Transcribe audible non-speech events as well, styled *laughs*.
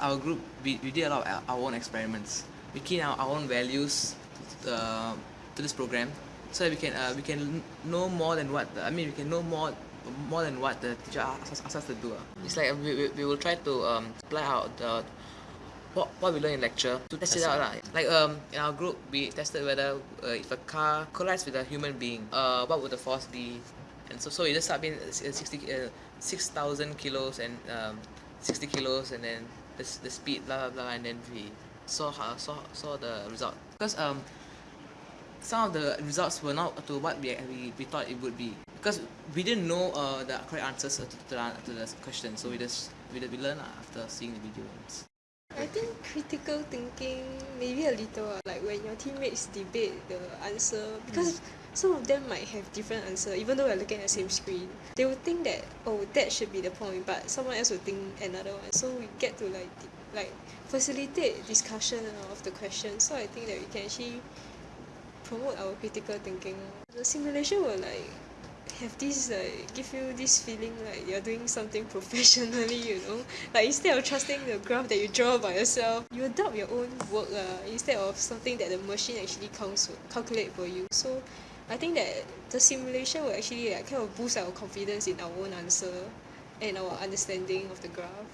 Our group, we, we did a lot of our own experiments. We key our, our own values uh, to this program so that we can uh, we can know more than what the, I mean we can know more more than what the teacher asks, asks us to do. It's like we, we, we will try to um, apply out the what, what we learn in lecture to test it out. Lah. Like um, in our group, we tested whether uh, if a car collides with a human being, uh, what would the force be? And so, so we just start being 60, uh, 6,000 kilos and um, 60 kilos and then the, the speed, blah, blah, blah, and then we saw, how, saw, saw the result. Because um, some of the results were not to what we, we, we thought it would be. Because we didn't know uh, the correct answers to, to, the, to the question, so we just we, we learned after seeing the videos. I think critical thinking maybe a little uh, like when your teammates debate the answer because some of them might have different answer even though we're looking at the same screen. They would think that oh that should be the point but someone else would think another one. So we get to like like facilitate discussion of the question so I think that we can actually promote our critical thinking. The simulation will like have this like give you this feeling like you're doing something *laughs* professionally you know? Like instead of trusting the graph that you draw by yourself you adopt your own work uh, instead of something that the machine actually counts calculate for you. So I think that the simulation will actually like kind of boost our confidence in our own answer and our understanding of the graph